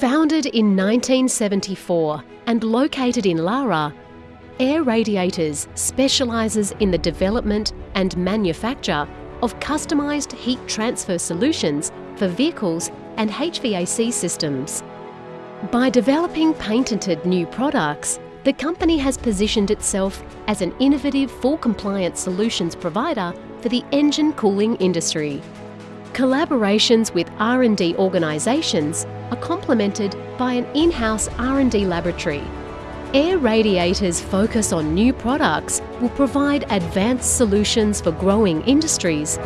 Founded in 1974 and located in Lara, Air Radiators specialises in the development and manufacture of customised heat transfer solutions for vehicles and HVAC systems. By developing patented new products, the company has positioned itself as an innovative full compliance solutions provider for the engine cooling industry. Collaborations with R&D organisations are complemented by an in-house R&D laboratory. Air Radiators' focus on new products will provide advanced solutions for growing industries